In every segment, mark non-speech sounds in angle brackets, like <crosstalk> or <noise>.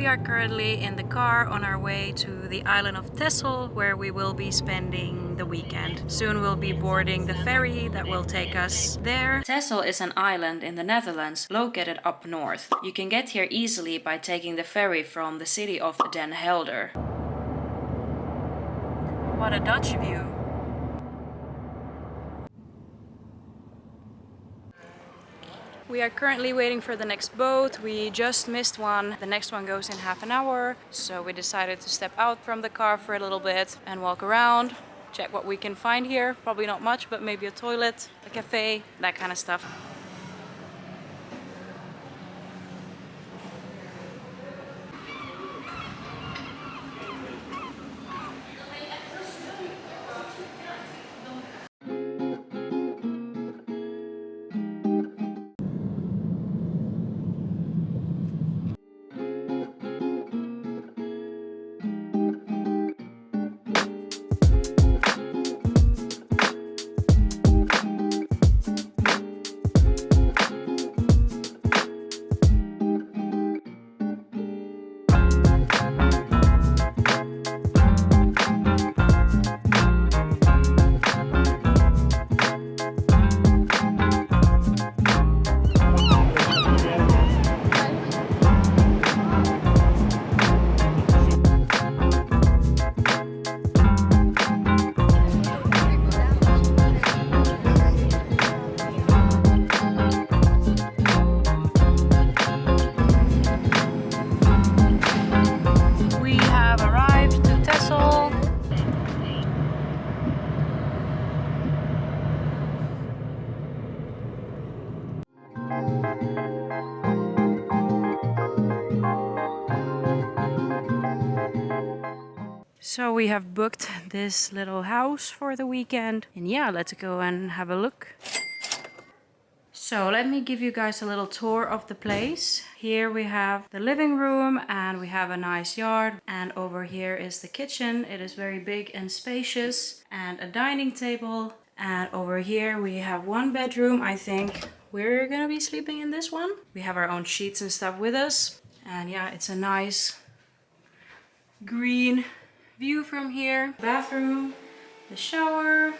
We are currently in the car on our way to the island of Texel where we will be spending the weekend. Soon we'll be boarding the ferry that will take us there. Texel is an island in the Netherlands located up north. You can get here easily by taking the ferry from the city of Den Helder. What a Dutch view! We are currently waiting for the next boat. We just missed one. The next one goes in half an hour. So we decided to step out from the car for a little bit and walk around. Check what we can find here. Probably not much, but maybe a toilet, a cafe, that kind of stuff. So we have booked this little house for the weekend. And yeah, let's go and have a look. So let me give you guys a little tour of the place. Here we have the living room and we have a nice yard. And over here is the kitchen. It is very big and spacious and a dining table. And over here we have one bedroom. I think we're gonna be sleeping in this one. We have our own sheets and stuff with us. And yeah, it's a nice green view from here. Bathroom, the shower,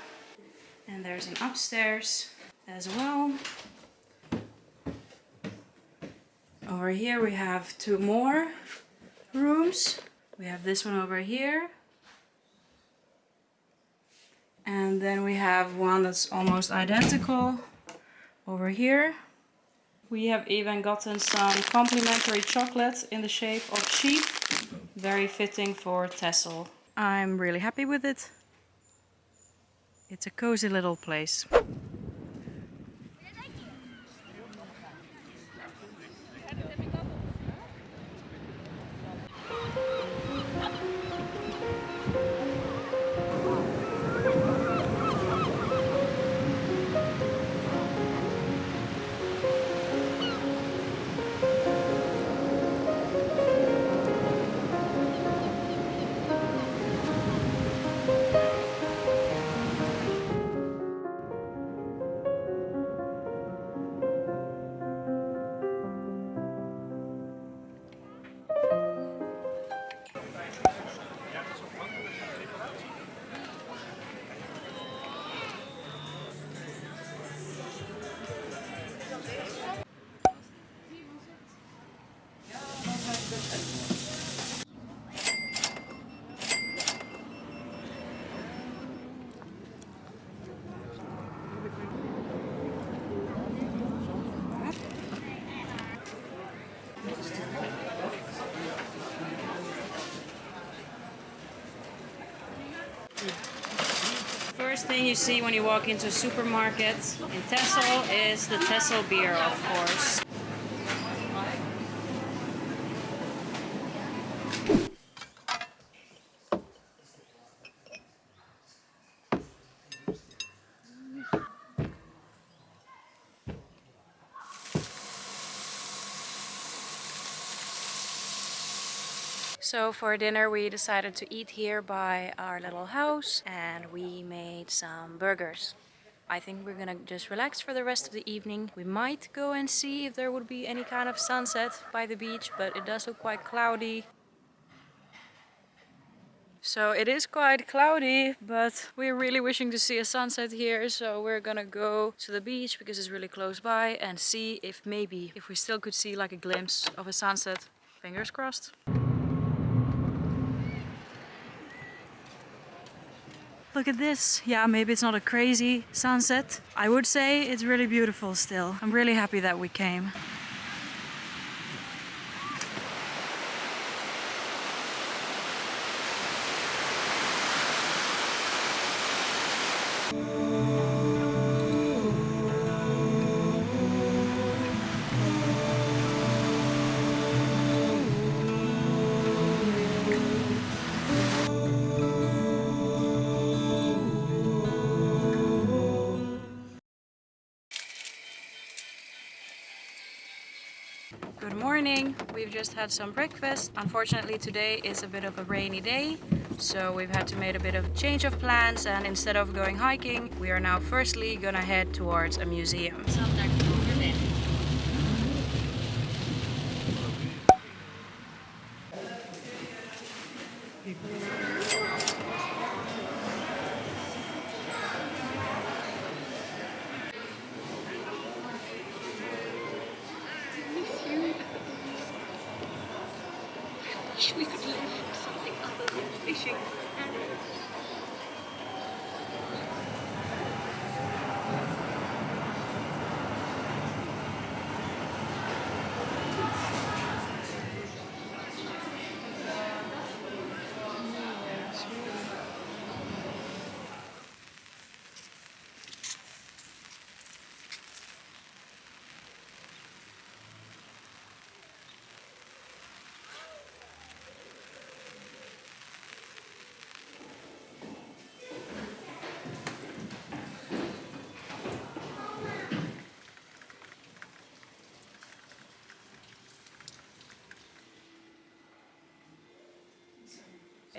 and there's an upstairs as well. Over here we have two more rooms. We have this one over here. And then we have one that's almost identical over here. We have even gotten some complimentary chocolate in the shape of sheep. Very fitting for Texel. I'm really happy with it. It's a cozy little place. First thing you see when you walk into a supermarket in Texel is the Texel beer, of course. So for dinner we decided to eat here by our little house and we made some burgers. I think we're gonna just relax for the rest of the evening. We might go and see if there would be any kind of sunset by the beach, but it does look quite cloudy. So it is quite cloudy, but we're really wishing to see a sunset here. So we're gonna go to the beach because it's really close by and see if maybe, if we still could see like a glimpse of a sunset. Fingers crossed. Look at this. Yeah, maybe it's not a crazy sunset. I would say it's really beautiful still. I'm really happy that we came. Good morning. We've just had some breakfast. Unfortunately today is a bit of a rainy day so we've had to make a bit of change of plans and instead of going hiking we are now firstly gonna head towards a museum. Wish we could live something other than fishing.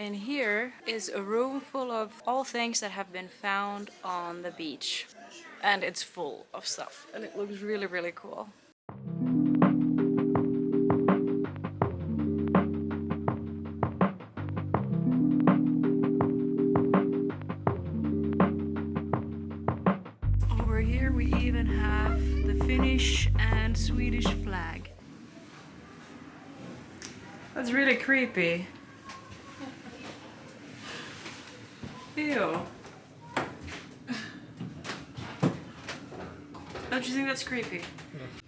And here is a room full of all things that have been found on the beach. And it's full of stuff and it looks really, really cool. Over here we even have the Finnish and Swedish flag. That's really creepy. Ew. <sighs> Don't you think that's creepy? Oh,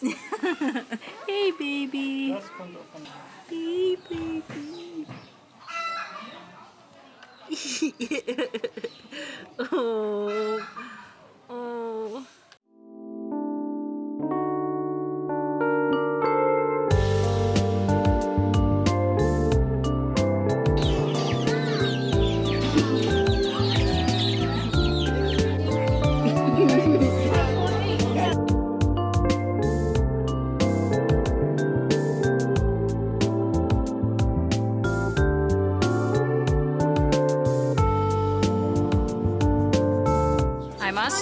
<laughs> Hey, baby. Das kommt auch von. Hey, baby. <laughs> <laughs> Oh.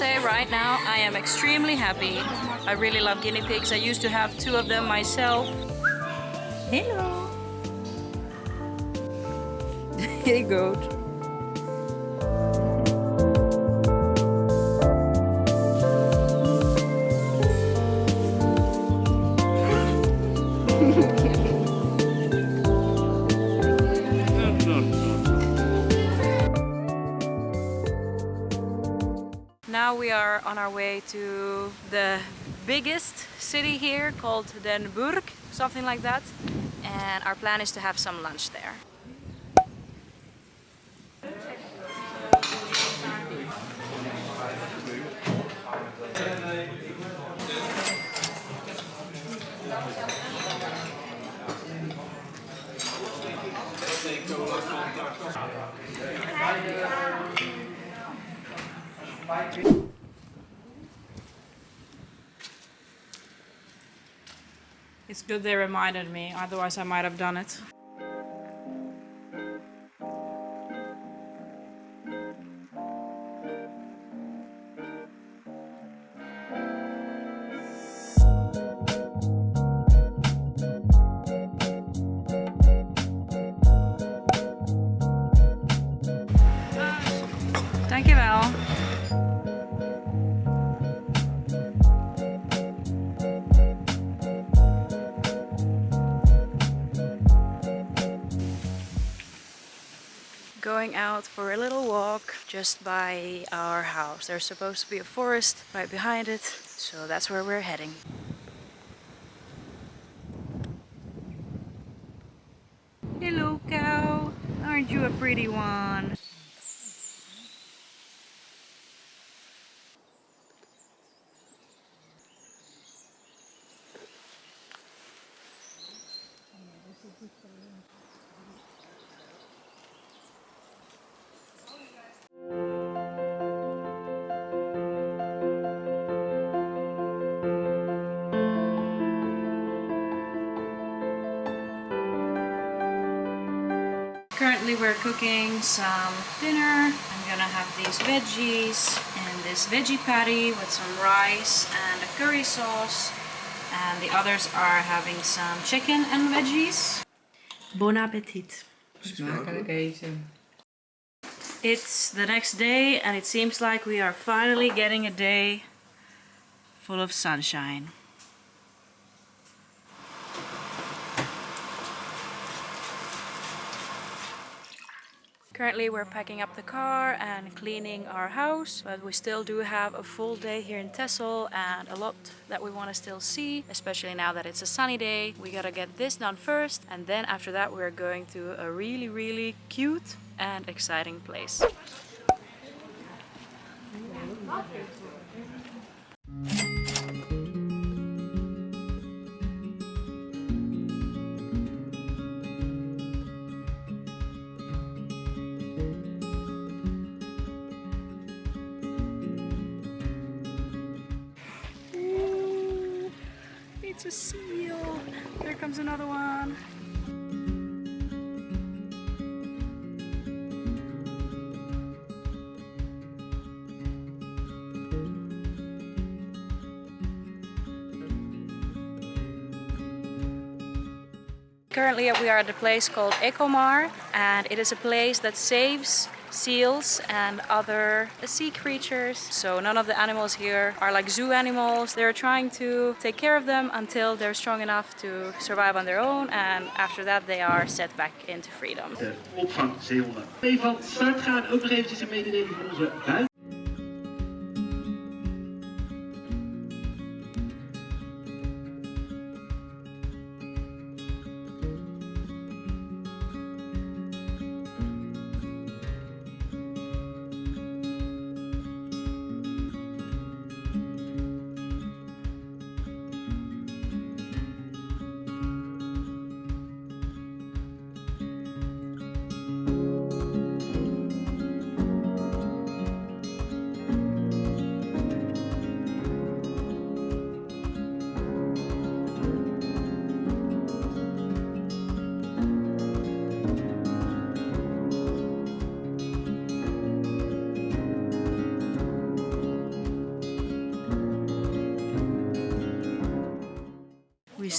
Say right now I am extremely happy. I really love guinea pigs. I used to have two of them myself. Hello. <laughs> hey goat. Are on our way to the biggest city here called Den Burg, something like that. and our plan is to have some lunch there. It's good they reminded me, otherwise I might have done it. Going out for a little walk just by our house. There's supposed to be a forest right behind it, so that's where we're heading. Hello cow, aren't you a pretty one? Currently we're cooking some dinner. I'm gonna have these veggies and this veggie patty with some rice and a curry sauce. And the others are having some chicken and veggies. Bon appetit. Smakelijk eten. It's the next day and it seems like we are finally getting a day full of sunshine. Currently we're packing up the car and cleaning our house, but we still do have a full day here in Texel and a lot that we want to still see, especially now that it's a sunny day. We gotta get this done first and then after that we're going to a really really cute and exciting place. Currently we are at a place called Ecomare and it is a place that saves seals and other sea creatures. So none of the animals here are like zoo animals. They're trying to take care of them until they're strong enough to survive on their own and after that they are set back into freedom. de gaan, ook eventjes een mededeling van onze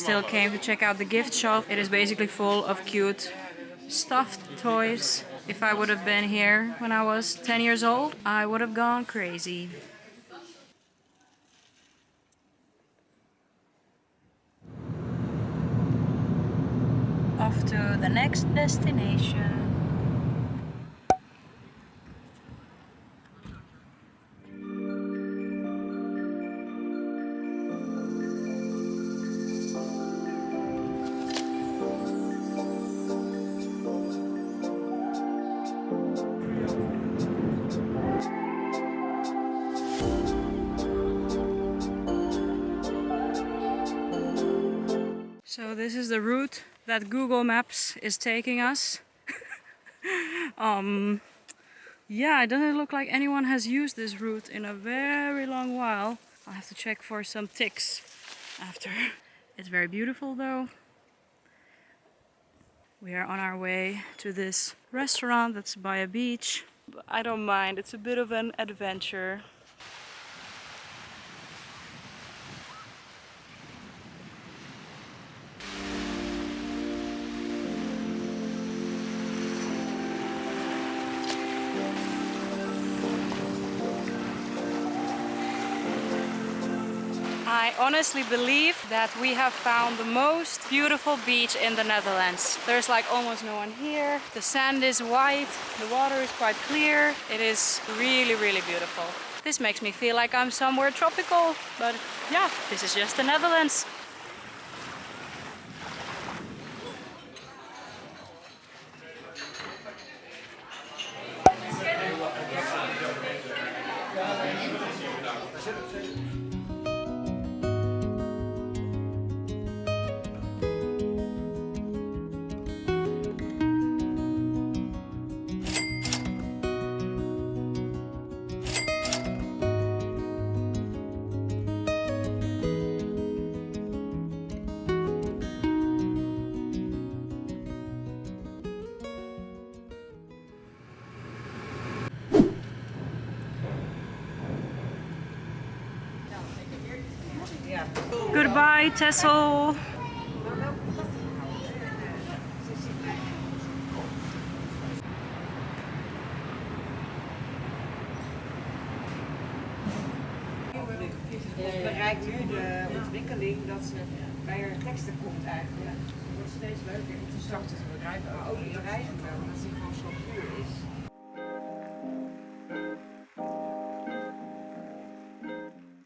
still came to check out the gift shop. It is basically full of cute stuffed toys. If I would have been here when I was 10 years old, I would have gone crazy. Off to the next destination. The route that Google Maps is taking us. <laughs> um, yeah, it doesn't look like anyone has used this route in a very long while. I'll have to check for some ticks after. <laughs> It's very beautiful though. We are on our way to this restaurant that's by a beach. I don't mind, it's a bit of an adventure. I honestly believe that we have found the most beautiful beach in the Netherlands. There's like almost no one here. The sand is white, the water is quite clear. It is really, really beautiful. This makes me feel like I'm somewhere tropical, but yeah, this is just the Netherlands. Goodbye, Texel.